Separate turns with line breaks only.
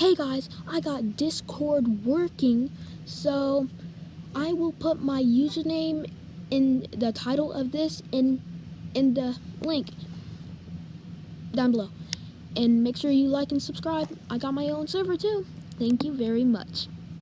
hey guys, I got Discord working, so I will put my username in the title of this in in the link down below. And make sure you like and subscribe. I got my own server too. Thank you very much.